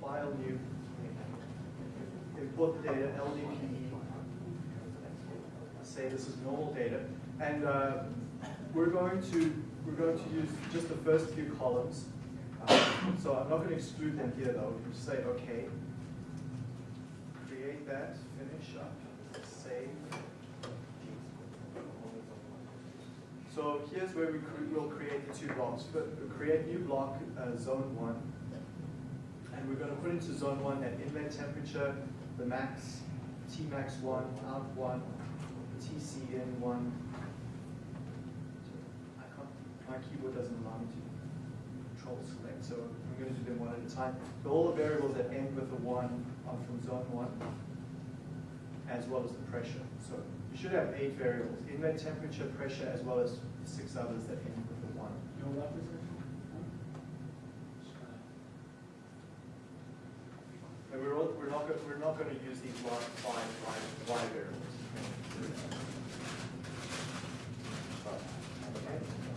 File, New, the data, LDPE, say this is normal data, and uh, we're going to we're going to use just the first few columns. Uh, so I'm not going to exclude them here though. You just say OK, create that, finish up, save. So here's where we cre will create the two blocks. But create new block, uh, zone one, and we're going to put into zone 1 that inlet temperature, the max, Tmax 1, out 1, TCN 1. I can't, my keyboard doesn't allow me to control select, so I'm going to do them one at a time. So all the variables that end with a 1 are from zone 1, as well as the pressure. So you should have eight variables, inlet temperature, pressure, as well as six others that end with a 1. And we're, all, we're not, we're not going to use these five, five, five variables.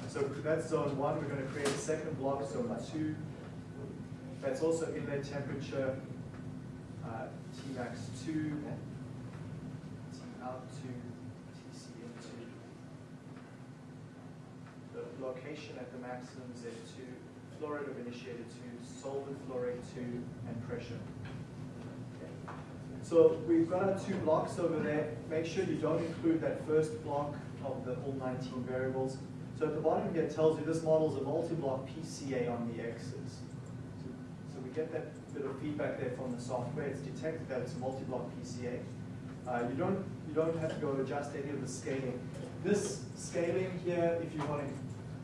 So that's zone one, we're going to create a second block, zone two. That's also inlet temperature, uh, T max two, T out two. The location at the maximum Z two, flow rate of initiator two, solvent flow rate two, and pressure. So we've got our two blocks over there. Make sure you don't include that first block of the all 19 variables. So at the bottom here it tells you this model is a multi-block PCA on the X's. So, we get that bit of feedback there from the software. It's detected that it's a multi-block PCA. Uh, you don't you don't have to go adjust any of the scaling. This scaling here, if you want to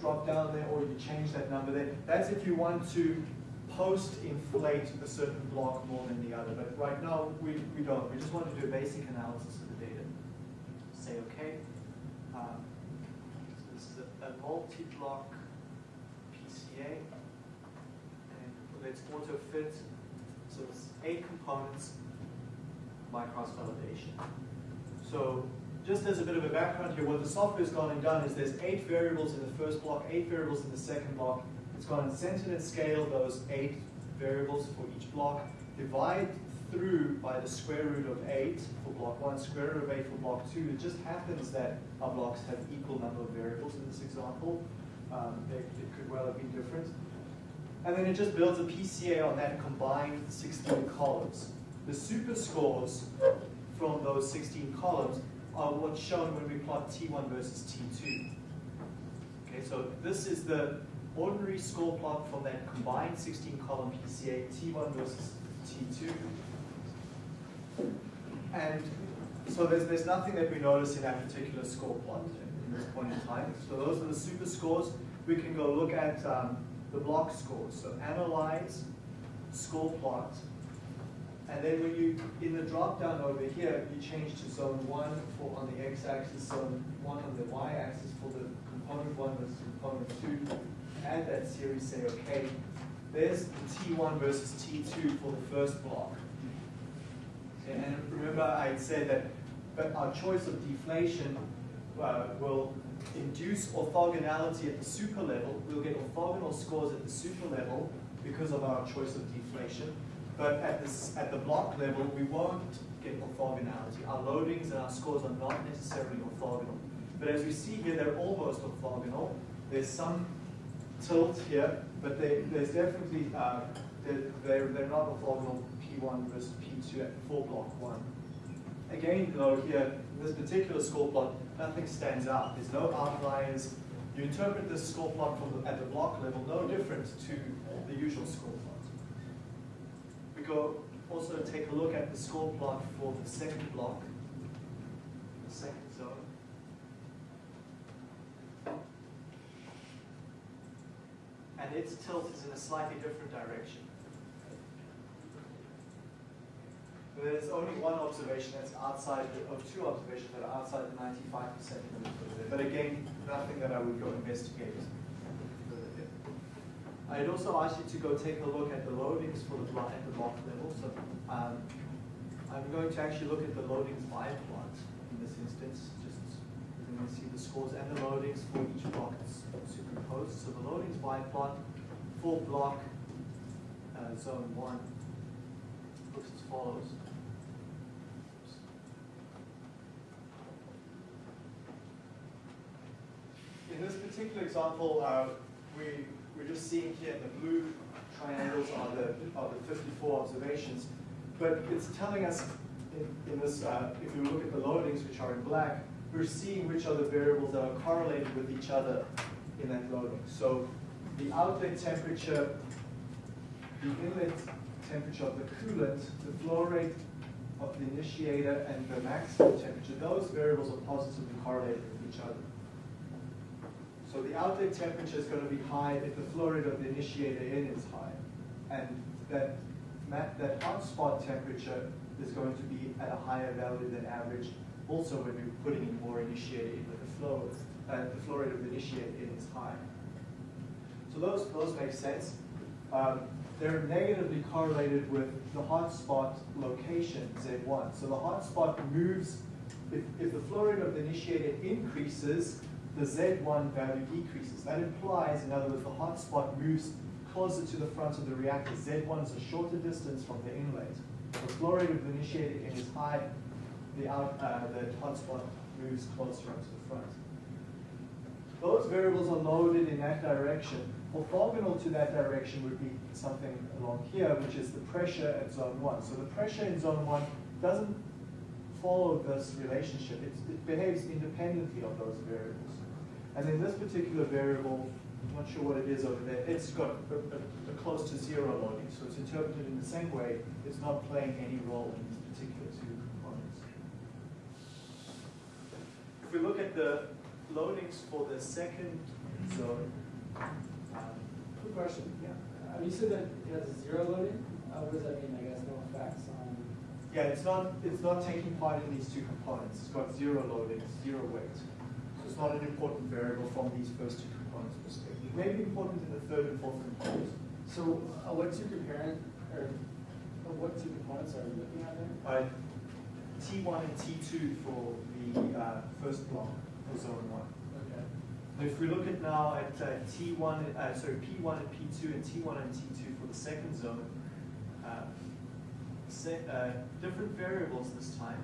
drop down there or you change that number there, that's if you want to post-inflate a certain block more than the other. But right now, we, we don't. We just want to do a basic analysis of the data. Say OK. Um, this is a, a multi-block PCA. And let's auto-fit. So it's eight components, by cross-validation. So just as a bit of a background here, what the software's gone and done is there's eight variables in the first block, eight variables in the second block, it's and centered and scaled those eight variables for each block, divide through by the square root of eight for block one, square root of eight for block two. It just happens that our blocks have equal number of variables in this example. Um, they, it could well have been different. And then it just builds a PCA on that combined 16 columns. The super scores from those 16 columns are what's shown when we plot T1 versus T2. Okay, so this is the ordinary score plot from that combined 16 column PCA, T1 versus T2. And so there's, there's nothing that we notice in that particular score plot in this point in time. So those are the super scores. We can go look at um, the block scores. So analyze, score plot, and then when you, in the drop down over here, you change to zone one for on the x-axis, zone one on the y-axis for the component one versus component two, add that series, say okay. There's T1 versus T2 for the first block. And remember I said that but our choice of deflation uh, will induce orthogonality at the super level. We'll get orthogonal scores at the super level because of our choice of deflation. But at, this, at the block level, we won't get orthogonality. Our loadings and our scores are not necessarily orthogonal. But as we see here, they're almost orthogonal. There's some tilt here, but they, there's definitely, uh, they're, they're, they're not orthogonal P1 versus P2 for block 1. Again, though, here, in this particular score plot, nothing stands out. There's no outliers. You interpret this score plot the, at the block level, no different to the usual score plot. We go also take a look at the score plot for the second block, the second zone. Its tilt is in a slightly different direction. There's only one observation that's outside, of two observations that are outside the 95% limit for. But again, nothing that I would go investigate. I'd also ask you to go take a look at the loadings for the block at the block level. So um, I'm going to actually look at the loadings by plot in this instance, can see the scores and the loadings for each block superimposed. So the loadings biplot for block uh, zone one looks as follows. In this particular example, uh, we, we're just seeing here the blue triangles are the, are the 54 observations, but it's telling us in, in this, uh, if we look at the loadings, which are in black, we're seeing which are the variables that are correlated with each other in that loading. So the outlet temperature, the inlet temperature of the coolant, the flow rate of the initiator, and the maximum temperature, those variables are positively correlated with each other. So the outlet temperature is going to be high if the flow rate of the initiator in is high. And that, that hot spot temperature is going to be at a higher value than average also when you're putting in more initiator in the flow, uh, the flow rate of the initiator in is high. So those, those make sense. Um, they're negatively correlated with the hotspot location, Z1. So the hotspot moves, if, if the flow rate of the initiator increases, the Z1 value decreases. That implies, in other words, the hotspot moves closer to the front of the reactor. Z1 is a shorter distance from the inlet. The flow rate of the initiator in is high, the, out, uh, the hotspot moves closer up to the front. Those variables are loaded in that direction. Orthogonal to that direction would be something along here, which is the pressure at zone 1. So the pressure in zone 1 doesn't follow this relationship. It's, it behaves independently of those variables. And in this particular variable, I'm not sure what it is over there, it's got a, a, a close to zero loading. So it's interpreted in the same way. It's not playing any role in particular two components. If we look at the loadings for the second zone, um, Quick question. Yeah. Uh, you said that it has zero loading. Uh, what does that mean? I guess no effects on. yeah, it's not it's not taking part in these two components. It's got zero loading, zero weight. So it's not an important variable from these first two components perspective. It may be important in the third and fourth components. So uh, what two comparing or what two components are you looking at there? Uh, T1 and T2 for the uh, first block for zone one. Okay. If we look at now at uh, T1, uh, sorry, P1 and P2 and T1 and T2 for the second zone, uh, se uh, different variables this time.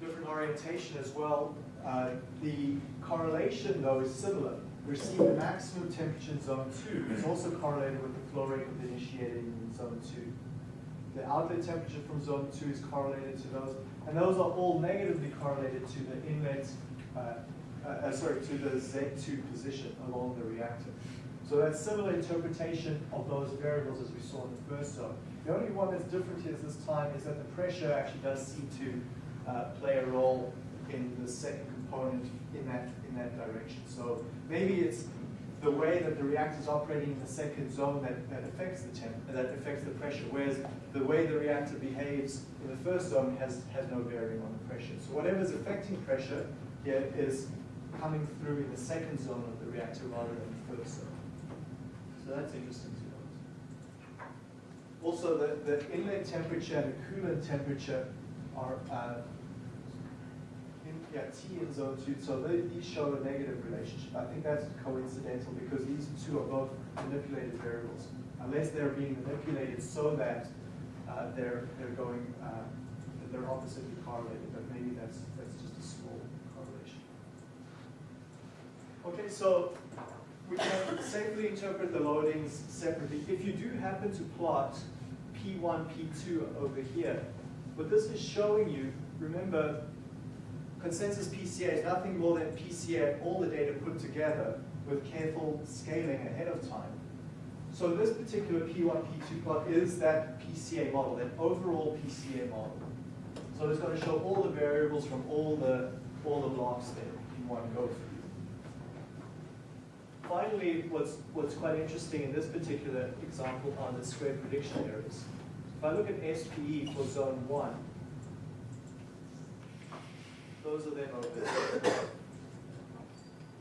Different orientation as well. Uh, the correlation though is similar. We're seeing the maximum temperature in zone 2 is also correlated with the flow rate of the initiator in zone 2. The outlet temperature from zone 2 is correlated to those, and those are all negatively correlated to the inlet, uh, uh, uh, sorry, to the Z2 position along the reactor. So that's similar interpretation of those variables as we saw in the first zone. The only one that's different here this time is that the pressure actually does seem to uh, play a role in the second component in that, in that direction. So maybe it's the way that the reactor is operating in the second zone that, that affects the temp, that affects the pressure, whereas the way the reactor behaves in the first zone has, has no bearing on the pressure. So whatever is affecting pressure here is coming through in the second zone of the reactor rather than the first zone. So that's interesting to note. Also, the, the inlet temperature and the coolant temperature are uh, yeah, T in zone two, so they, these show a negative relationship. I think that's coincidental because these two are both manipulated variables. Unless they're being manipulated so that uh, they're, they're going, uh, they're oppositely correlated, but maybe that's, that's just a small correlation. Okay, so we can safely interpret the loadings separately. If you do happen to plot P1, P2 over here, what this is showing you, remember, consensus PCA is nothing more than PCA, all the data put together with careful scaling ahead of time. So this particular P1, P2 plot is that PCA model, that overall PCA model. So it's going to show all the variables from all the, all the blocks there in one go through. Finally, what's, what's quite interesting in this particular example are the square prediction errors. If I look at SPE for zone one, those are over there.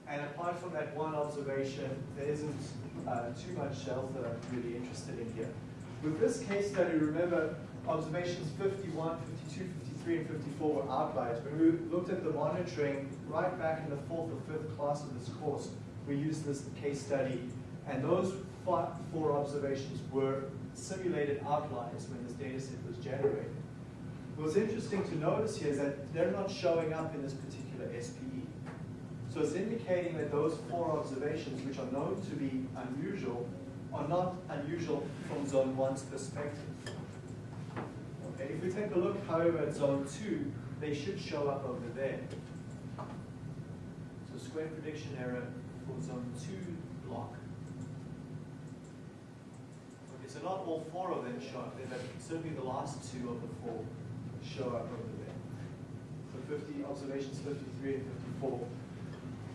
And apart from that one observation, there isn't uh, too much else that I'm really interested in here. With this case study, remember, observations 51, 52, 53, and 54 were outliers. When we looked at the monitoring right back in the fourth or fifth class of this course, we used this case study And those four observations were simulated outliers when this data set was generated. What's interesting to notice here is that they're not showing up in this particular SPE. So it's indicating that those four observations, which are known to be unusual, are not unusual from zone one's perspective. Okay, if we take a look, however, at zone two, they should show up over there. So square prediction error for zone two block. Okay, so not all four of them show up there, but certainly the last two of the four show up over there. So 50 observations, 53 and 54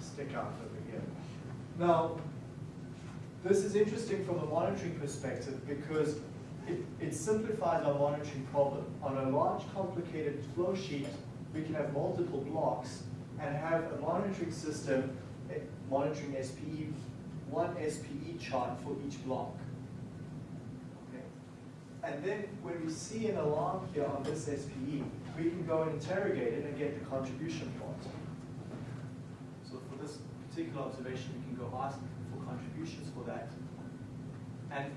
stick out over here. Now, this is interesting from a monitoring perspective because it, it simplifies our monitoring problem. On a large, complicated flow sheet, we can have multiple blocks and have a monitoring system, monitoring SPE, one SPE chart for each block. And then when we see an alarm here on this SPE, we can go and interrogate it and get the contribution plot. So for this particular observation, we can go ask for contributions for that. And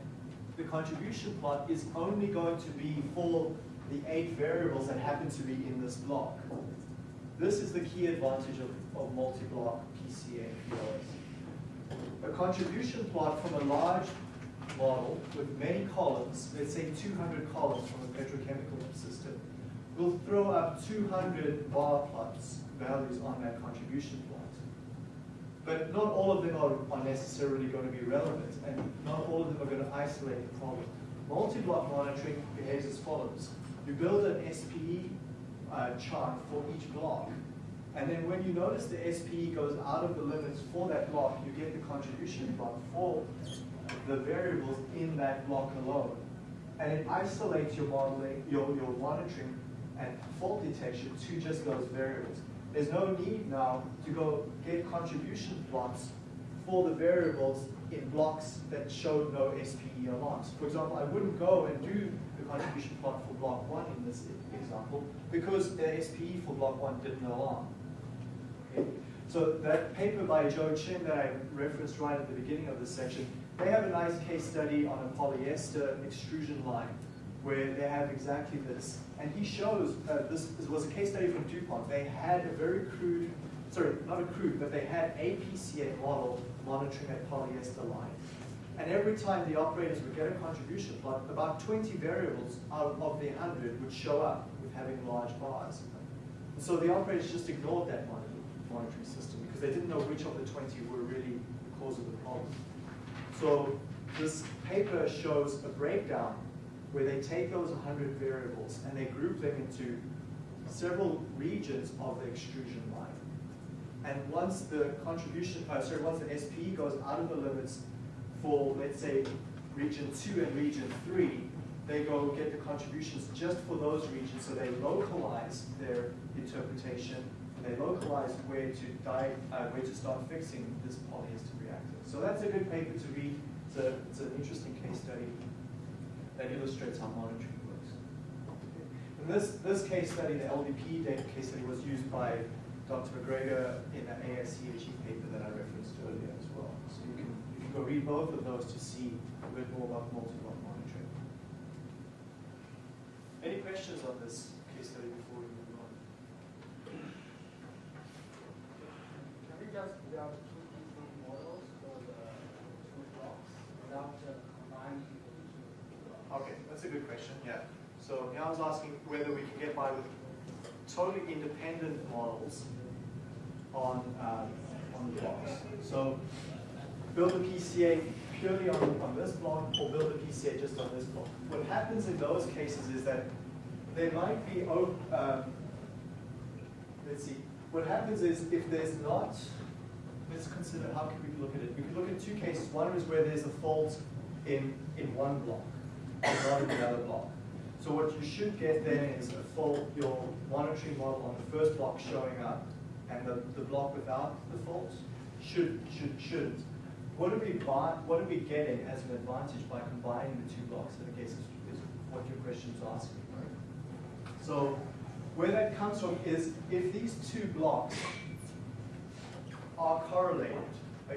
the contribution plot is only going to be for the eight variables that happen to be in this block. This is the key advantage of, of multi-block PCA POS. A contribution plot from a large model with many columns, let's say 200 columns from a petrochemical system, will throw up 200 bar plots values on that contribution plot. But not all of them are, are necessarily going to be relevant, and not all of them are going to isolate the problem. Multi-block monitoring behaves as follows. You build an SPE uh, chart for each block, and then when you notice the SPE goes out of the limits for that block, you get the contribution plot for the variables in that block alone. And it isolates your modeling, your, your monitoring and fault detection to just those variables. There's no need now to go get contribution plots for the variables in blocks that show no SPE alarms. For example, I wouldn't go and do the contribution plot for block one in this example because the SPE for block one didn't alarm. Okay? So that paper by Joe Qin that I referenced right at the beginning of this section, they have a nice case study on a polyester extrusion line where they have exactly this. And he shows, uh, this, was a case study from DuPont. They had a very crude, sorry, not a crude, but they had a PCA model monitoring a polyester line. And every time the operators would get a contribution plot, about 20 variables out of the 100 would show up with having large bars. And so the operators just ignored that monitoring system because they didn't know which of the 20 were really the cause of the problem. So this paper shows a breakdown where they take those 100 variables and they group them into several regions of the extrusion line. And once the contribution, uh, sorry, once the SPE goes out of the limits for, let's say, region two and region three, they go get the contributions just for those regions, so they localize their interpretation, and they localize where to uh, where to start fixing this polyester reactor. So that's a good paper to read. It's, a, it's an interesting case study that illustrates how monitoring works. In this, this case study, the LDP case study was used by Dr. MacGregor in the AIChE paper that I referenced earlier as well. So you can, you can go read both of those to see a bit more about multi-block monitoring. Any questions on this case study before we move on? Can we just build two different models for the two blocks without uh, combining the two? Okay, that's a good question, yeah. So now I was asking whether we can get by with totally independent models on, um, on the blocks. So build a PCA purely on, on this block or build a PCA just on this block. What happens in those cases is that there might be, um, let's see, what happens is if there's not, let's consider how can we look at it. We could look at two cases. One is where there's a fault in, in one block and not in the other block. So what you should get then is a fault, your monitoring model on the first block showing up, and the, the block without the faults should, should, shouldn't. What are we buy, what are we getting as an advantage by combining the two blocks? I guess is, is what your question is asking, right? So where that comes from is if these two blocks are correlated,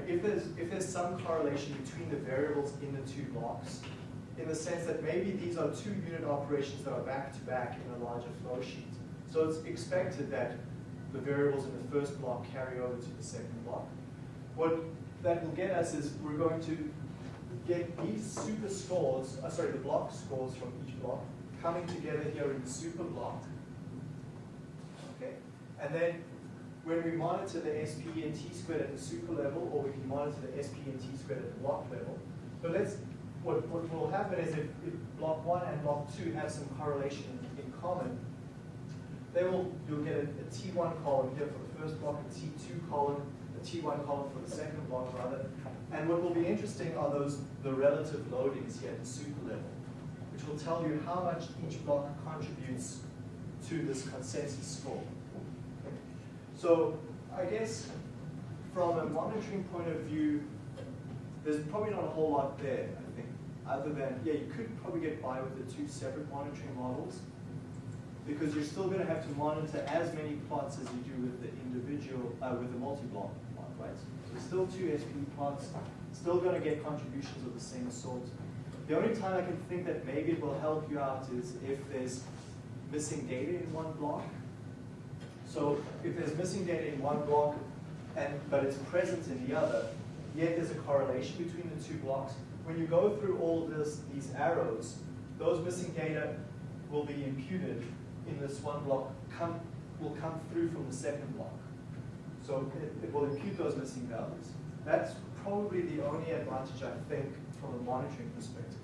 if there's, if there's some correlation between the variables in the two blocks, in the sense that maybe these are two unit operations that are back to back in a larger flow sheet. So it's expected that the variables in the first block carry over to the second block. What that will get us is we're going to get these super scores, uh, sorry, the block scores from each block coming together here in the super block. Okay, and then when we monitor the SP and T squared at the super level, or we can monitor the SP and T squared at the block level. But let's, what, what will happen is if, if block one and block two have some correlation in, common, they will, you'll get a, a T1 column here for the first block, a T2 column, a T1 column for the second block rather. And what will be interesting are those, the relative loadings here at the super level, which will tell you how much each block contributes to this consensus score. So I guess from a monitoring point of view, there's probably not a whole lot there, other than, yeah, you could probably get by with the two separate monitoring models, because you're still going to have to monitor as many plots as you do with the individual, uh, with the multi-block plot, right? So still two SP plots, still going to get contributions of the same sort. The only time I can think that maybe it will help you out is if there's missing data in one block. So if there's missing data in one block, and but it's present in the other, yet there's a correlation between the two blocks. When you go through all this, these arrows, those missing data will be imputed in this one block, come, will come through from the second block. So it, it will impute those missing values. That's probably the only advantage I think from a monitoring perspective.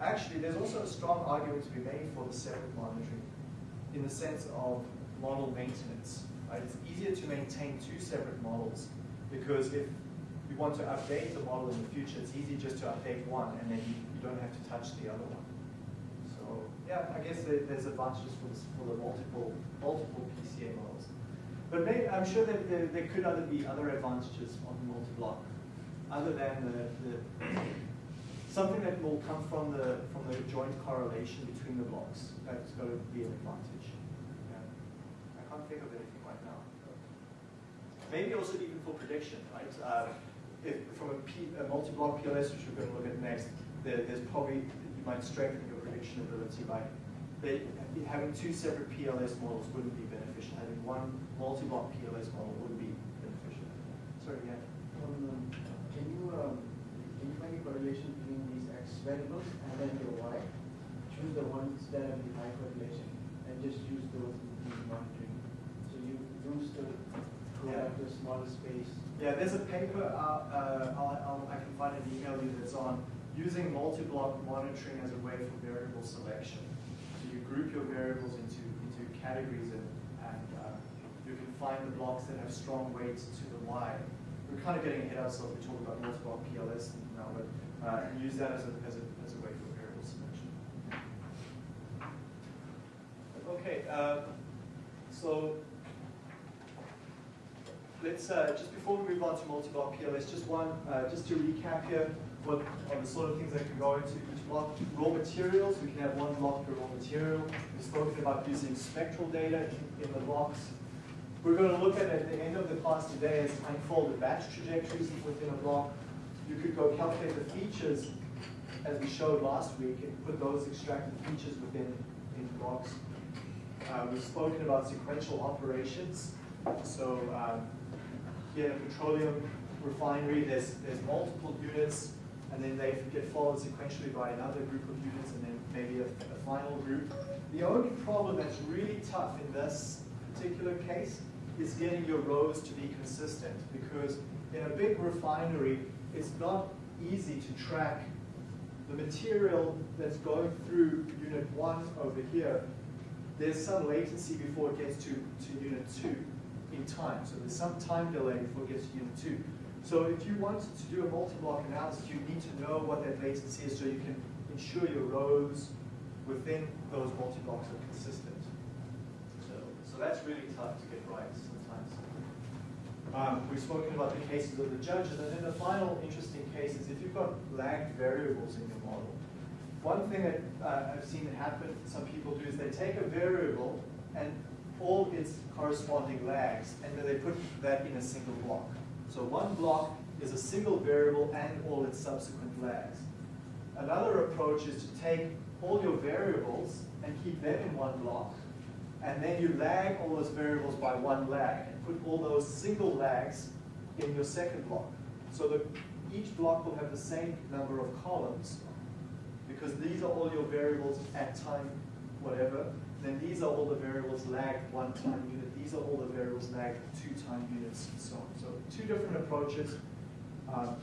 Actually, there's also a strong argument to be made for the separate monitoring in the sense of model maintenance. Right? It's easier to maintain two separate models because if want to update the model in the future, it's easy just to update one and then you, don't have to touch the other one. So yeah, I guess there, there's advantages for, this, for the multiple multiple PCA models. But maybe, I'm sure that there, there could other be other advantages on multi-block, other than the, the something that will come from the from the joint correlation between the blocks. That's going to be an advantage. Yeah. I can't think of anything right now. Maybe also even for prediction, right? Uh, if from a, P, a multi-block PLS, which we're going to look at next, there, there's probably you might strengthen your prediction ability by they, having two separate PLS models wouldn't be beneficial. Having one multi-block PLS model would be beneficial. Sorry, yeah. Um, can you um, can you find a correlation between these x variables and then your y? Choose the ones that have the high correlation and just use those in the monitoring. So you use the Yeah. a smaller space. Yeah, there's a paper, uh, uh, I'll, I'll, I can find an email you that's on using multi-block monitoring as a way for variable selection. So you group your variables into, into categories and, and uh, you can find the blocks that have strong weights to the Y. We're kind of getting ahead of ourselves, we're talking about multi-block PLS now, but uh, use that as a, as, a, as a way for variable selection. Okay, uh, so let's, uh, just before we move on to multi-block PLS, just one, uh, just to recap here, what are the sort of things that can go into each block. Raw materials, we can have one block per raw material. We've spoken about using spectral data in, the blocks. We're going to look at, at the end of the class today is unfolded batch trajectories within a block. You could go calculate the features as we showed last week and put those extracted features within in blocks. Uh, we've spoken about sequential operations. So um, here in a petroleum refinery, there's, there's multiple units, and then they get followed sequentially by another group of units, and then maybe a, a final group. The only problem that's really tough in this particular case is getting your rows to be consistent, because in a big refinery, it's not easy to track the material that's going through unit one over here. There's some latency before it gets to, to unit two in time. So there's some time delay before it gets to unit two. So if you wanted to do a multi-block analysis, you need to know what that latency is so you can ensure your rows within those multi-blocks are consistent. So, so that's really tough to get right sometimes. Um, we've spoken about the cases of the judges, and then the final interesting case is if you've got lagged variables in your model. One thing that uh, I've seen happen, some people do, is they take a variable and all its corresponding lags, and then they put that in a single block. So one block is a single variable and all its subsequent lags. Another approach is to take all your variables and keep them in one block, and then you lag all those variables by one lag, and put all those single lags in your second block. So that each block will have the same number of columns, because these are all your variables at time whatever, then these are all the variables lagged one time unit, these are all the variables lagged two time units, and so on. So two different approaches um,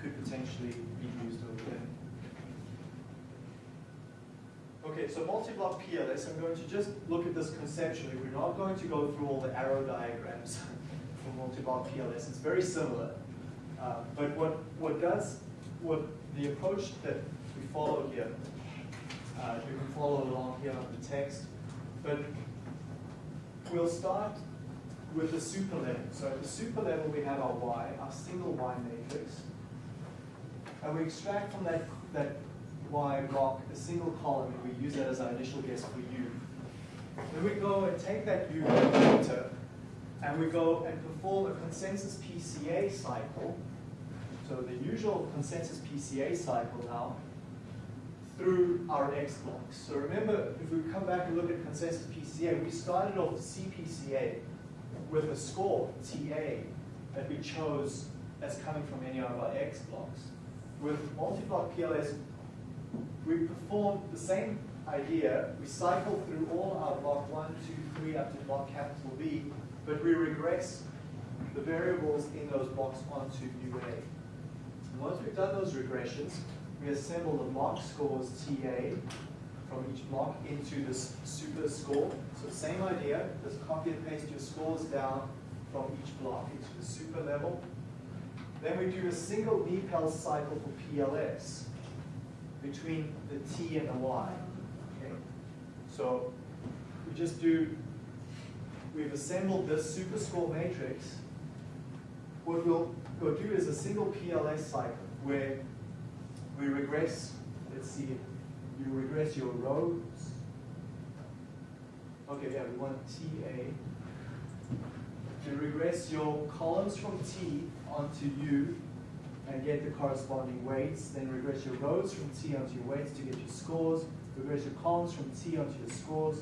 could potentially be used over there. Okay, so multi-block PLS, I'm going to just look at this conceptually. We're not going to go through all the arrow diagrams for multi-block PLS. It's very similar. Uh, but what, what does, what the approach that we follow here, uh, you can follow along here on the text, but we'll start with the super level. So at the super level, we have our Y, our single Y matrix, and we extract from that, that Y block a single column, and we use that as our initial guess for U. Then we go and take that U vector, and we go and perform a consensus PCA cycle. So the usual consensus PCA cycle now through our X blocks. So remember, if we come back and look at consensus PCA, we started off CPCA with a score, TA, that we chose as coming from any of our X blocks. With multi-block PLS, we perform the same idea. We cycle through all our block one, two, three, up to block capital B, but we regress the variables in those blocks onto UA. And once we've done those regressions, we assemble the block scores TA from each block into this super score. So same idea, just copy and paste your scores down from each block into the super level. Then we do a single NIPALS cycle for PLS between the T and the Y. Okay? So we just do, we've assembled this super score matrix. What we'll do is a single PLS cycle where we regress, let's see, you regress your rows. Okay, yeah, we want TA. You regress your columns from T onto U and get the corresponding weights. Then regress your rows from T onto your weights to get your scores. Regress your columns from T onto your scores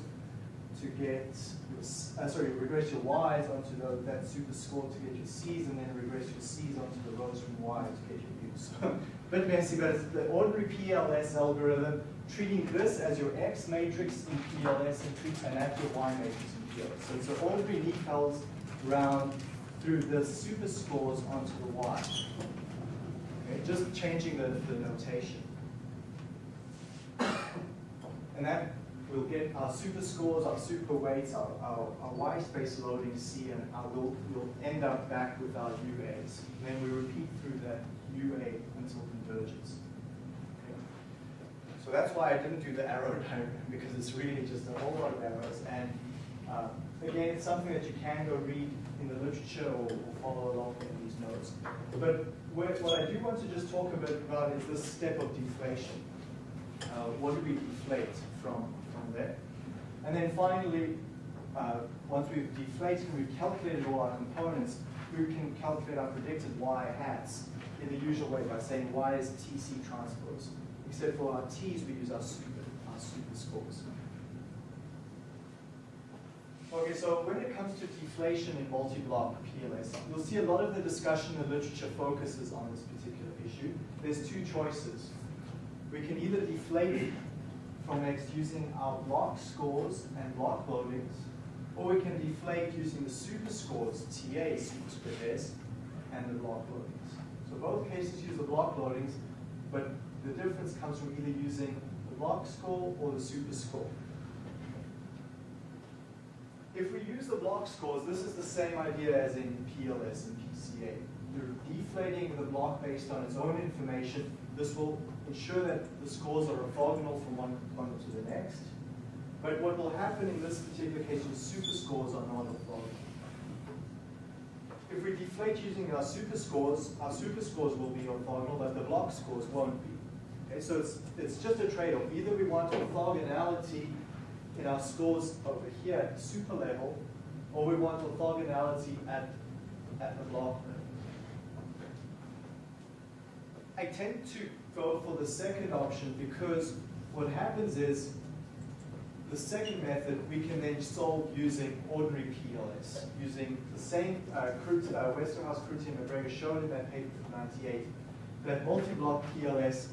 to get your, uh, sorry, regress your Y's onto the, that super score to get your C's, and then regress your C's onto the rows from Y to get your U's. a bit messy, but it's the ordinary PLS algorithm, treating this as your X matrix in PLS and treating that your Y matrix in PLS. So it's an ordinary NIPALS round through the super scores onto the Y. Okay, just changing the, the notation. And that will get our super scores, our super weights, our, our, our Y space loading C, and our, we'll, we'll end up back with our UAs. And then we repeat through that UA until convergence. So that's why I didn't do the arrow diagram, because it's really just a whole lot of arrows. And uh, again, it's something that you can go read in the literature or, or follow along in these notes. But what, what I do want to just talk a bit about is this step of deflation. Uh, what do we deflate from there? And then finally, uh, once we've deflated and we've calculated all our components, we can calculate our predicted y hats in the usual way by saying y is TC transpose. Except for our t's, we use our super, our super scores. Okay, so when it comes to deflation in multi-block PLS, you'll see a lot of the discussion in the literature focuses on this particular issue. There's two choices. We can either deflate from X using our block scores and block loadings, or we can deflate using the super scores, TA, superscript S, and the block loadings. So both cases use the block loadings, but the difference comes from either using the block score or the super score. If we use the block scores, this is the same idea as in PLS and PCA. You're deflating the block based on its own information. This will ensure that the scores are orthogonal from one component to the next. But what will happen in this particular case is super scores are not orthogonal. If we deflate using our super scores, our super scores will be orthogonal, but the block scores won't be. Okay, so it's, it's just a trade-off. Either we want orthogonality in our scores over here at the super level, or we want orthogonality at, at the block level. I tend to go for the second option because what happens is the second method we can then solve using ordinary PLS, using the same uh, Krut, uh, Westerhuis, Kourti, and MacGregor showed in that paper from 98, that multi-block PLS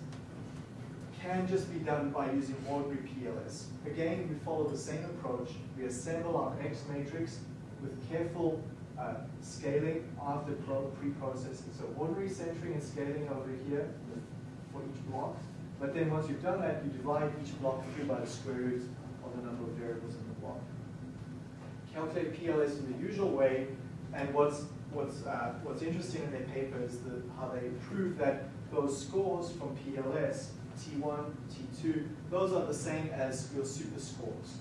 can just be done by using ordinary PLS. Again, we follow the same approach. We assemble our X matrix with careful uh, scaling after pre-processing. So ordinary centering and scaling over here for each block. But then once you've done that, you divide each block through by the square root of the number of variables in the block. Calculate PLS in the usual way, and what's what's uh, what's interesting in their paper is the, how they prove that those scores from PLS, T1, T2, those are the same as your super scores.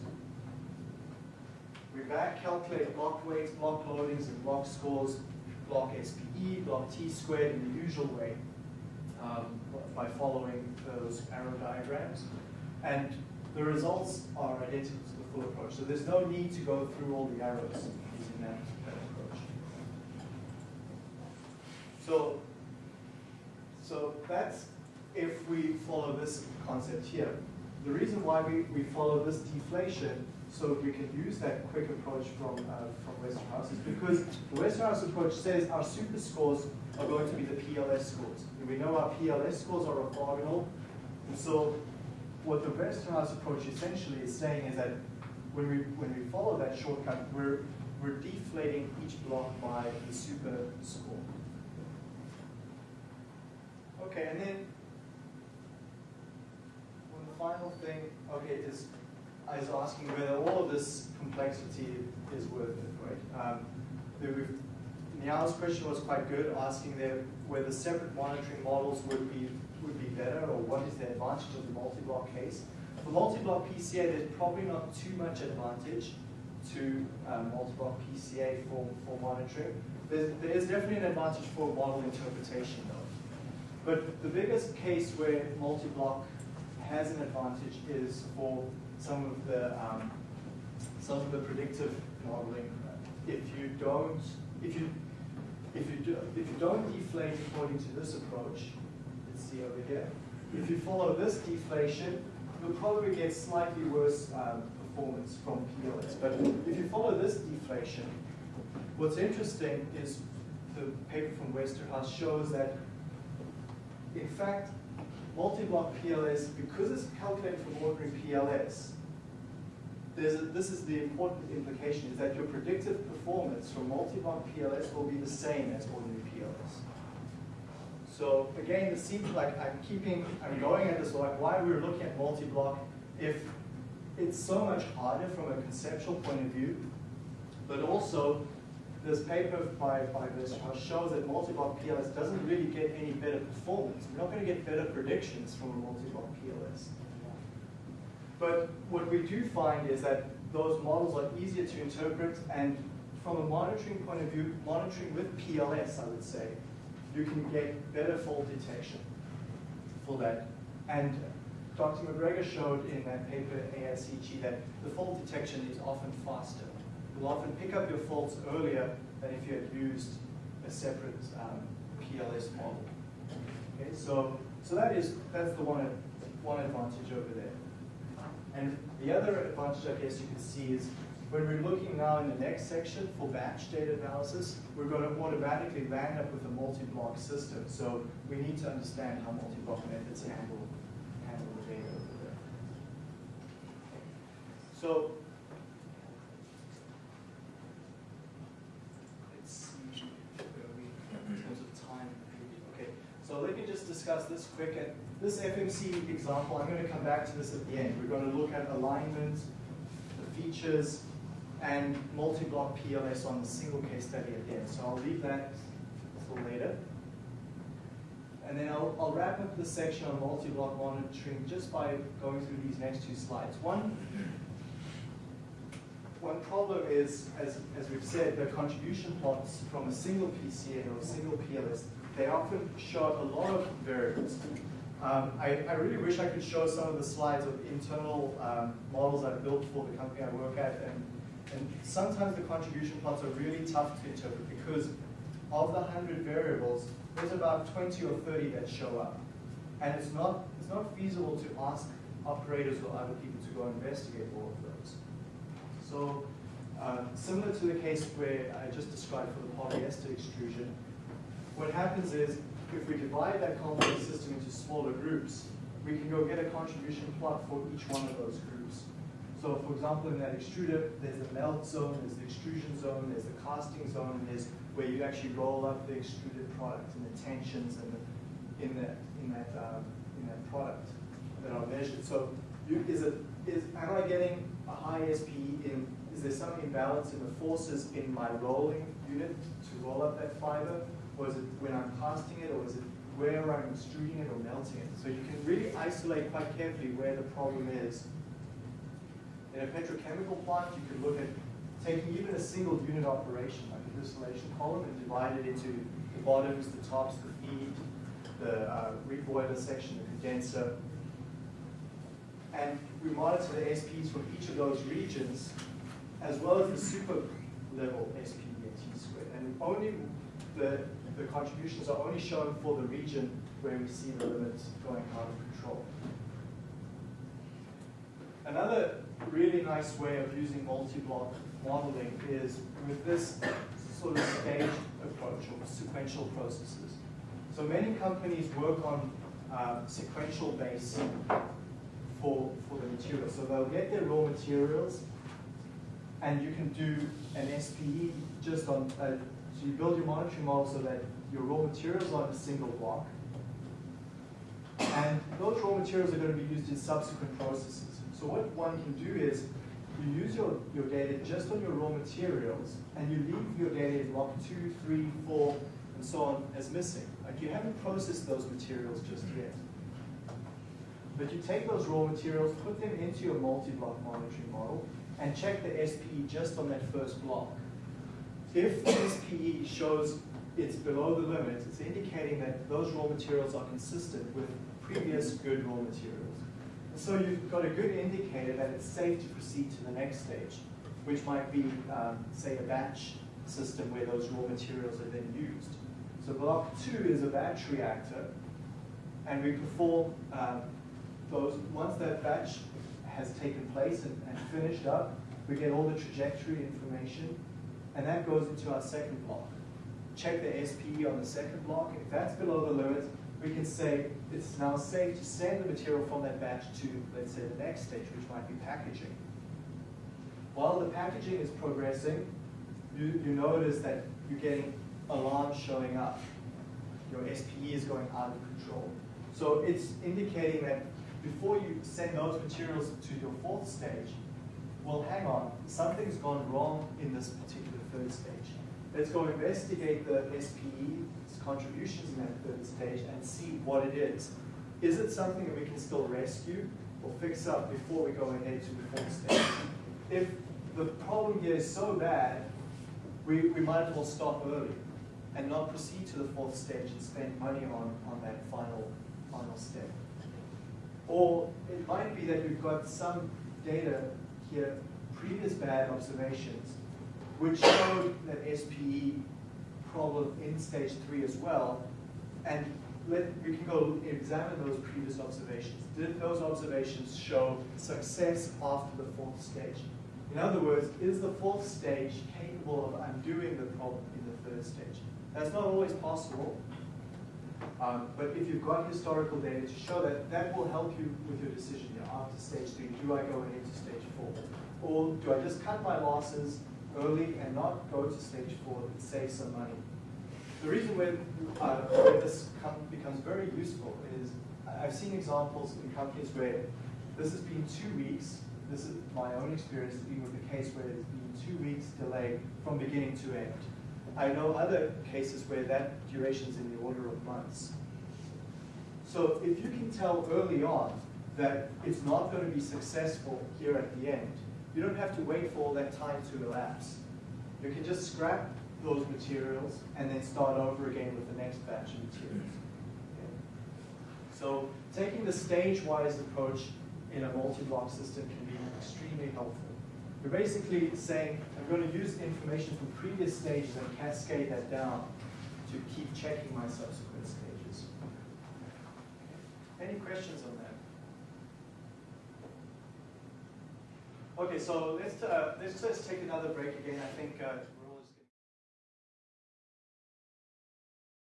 We back calculate block weights, block loadings, and block scores, block SPE, block T squared in the usual way um, by following those arrow diagrams. And the results are identical to the full approach. So there's no need to go through all the arrows using that, that approach. So, so that's if we follow this concept here. The reason why we, we follow this deflation so we can use that quick approach from, uh, from Westerhuis is because the Westerhuis approach says our super scores are going to be the PLS scores. And we know our PLS scores are orthogonal. And so what the Westerhuis approach essentially is saying is that when we, when we follow that shortcut, we're, we're deflating each block by the super score. Okay, and then one final thing, okay, is I was asking whether all of this complexity is worth it, right? Um, Niall's question was quite good, asking there whether separate monitoring models would be would be better, or what is the advantage of the multi-block case. For multi-block PCA, there's probably not too much advantage to um, multi-block PCA for, for monitoring. There is definitely an advantage for model interpretation, though. But the biggest case where multi-block has an advantage is for some of the um, some of the predictive modeling. If you don't, if you if you do, if you don't deflate according to this approach, let's see over here. If you follow this deflation, you'll probably get slightly worse um, performance from PLS. But if you follow this deflation, what's interesting is the paper from Westerhuis shows that, in fact, multi-block PLS, because it's calculated from ordinary PLS, a, this is the important implication, is that your predictive performance from multi-block PLS will be the same as ordinary PLS. So again, it seems like I'm keeping, I'm going at this like why we're looking at multi-block if it's so much harder from a conceptual point of view, but also this paper by, by Westerhuis shows that multi-block PLS doesn't really get any better performance. We're not going to get better predictions from a multi-block PLS. But what we do find is that those models are easier to interpret and from a monitoring point of view, monitoring with PLS, I would say, you can get better fault detection for that. And Dr. MacGregor showed in that paper AIChE that the fault detection is often faster. You'll often pick up your faults earlier than if you had used a separate um, PLS model. Okay, so so that is that's the one one advantage over there. And the other advantage, I guess you can see is when we're looking now in the next section for batch data analysis, we're going to automatically land up with a multi-block system. So we need to understand how multi-block methods handle, handle the data over there. So let's see where we, in terms of time. Okay, so let me just discuss this quick. And this FMC example, I'm going to come back to this at the end. We're going to look at alignment, the features, and multi-block PLS on the single case study at the end. So I'll leave that until later. And then I'll, I'll wrap up this section on multi-block monitoring just by going through these next two slides. One, one problem is, as, as we've said, the contribution plots from a single PCA or a single PLS, they often show a lot of variables. Um, I, I, really wish I could show some of the slides of internal um, models I've built for the company I work at, and, and sometimes the contribution plots are really tough to interpret because of the 100 variables, there's about 20 or 30 that show up. And it's not, it's not feasible to ask operators or other people to go investigate all of those. So, uh, similar to the case where I just described for the polyester extrusion, what happens is if we divide that complex system into smaller groups, we can go get a contribution plot for each one of those groups. So for example, in that extruder, there's the melt zone, there's the extrusion zone, there's the casting zone, there's where you actually roll up the extruded product and the tensions and the, in that in that um, in that product that are measured. So you, is it is am I getting a high SPE in is there some imbalance in the forces in my rolling unit to roll up that fiber? Is it when I'm casting it, or is it where I'm extruding it or melting it? So you can really isolate quite carefully where the problem is. In a petrochemical plant, you could look at taking even a single unit operation, like a distillation column, and divide it into the bottoms, the tops, the feed, the uh, reboiler section, the condenser. And we monitor the SPEs from each of those regions, as well as the super level SPE and T squared. And only the, the contributions are only shown for the region where we see the limits going out of control. Another really nice way of using multi-block modeling is with this sort of staged approach or sequential processes. So many companies work on uh, sequential base for, for the material. So they'll get their raw materials and you can do an SPE just on, uh, so you build your monitoring model so that your raw materials are in a single block. And those raw materials are going to be used in subsequent processes. So what one can do is you use your, your data just on your raw materials and you leave your data in block two, three, four, and so on as missing. Like you haven't processed those materials just yet. But you take those raw materials, put them into your multi-block monitoring model, and check the SPE just on that first block. If this PE shows it's below the limit, it's indicating that those raw materials are consistent with previous good raw materials. So you've got a good indicator that it's safe to proceed to the next stage, which might be, um, say, a batch system where those raw materials are then used. So block two is a batch reactor, and we perform um, those, once that batch has taken place and, and finished up, we get all the trajectory information, and that goes into our second block. Check the SPE on the second block. If that's below the limit, we can say it's now safe to send the material from that batch to, let's say, the next stage, which might be packaging. While the packaging is progressing, you, you notice that you're getting alarms showing up. Your SPE is going out of control. So it's indicating that before you send those materials to your fourth stage, well, hang on, something's gone wrong in this particular third stage. Let's go investigate the SPE's contributions in that third stage and see what it is. Is it something that we can still rescue or fix up before we go ahead to the fourth stage? If the problem here is so bad, we, we might as well stop early and not proceed to the fourth stage and spend money on, on that final, final step. Or it might be that we've got some data here, previous bad observations, which showed that SPE problem in stage three as well. And let, we can go examine those previous observations. Did those observations show success after the fourth stage? In other words, is the fourth stage capable of undoing the problem in the third stage? That's not always possible, um, but if you've got historical data to show that, that will help you with your decision here after stage three. Do I go ahead to stage four? Or do I just cut my losses early and not go to stage four and save some money? The reason where, uh, where this becomes very useful is I've seen examples in companies where this has been two weeks. This is my own experience being with the case where it's been two weeks delay from beginning to end. I know other cases where that duration is in the order of months. So if you can tell early on that it's not going to be successful here at the end, you don't have to wait for all that time to elapse. You can just scrap those materials and then start over again with the next batch of materials. Okay. So taking the stage-wise approach in a multi-block system can be extremely helpful. You're basically saying, I'm going to use information from previous stages and cascade that down to keep checking my subsequent stages. Any questions on that? Okay, so let's, uh, let's just take another break again. I think uh,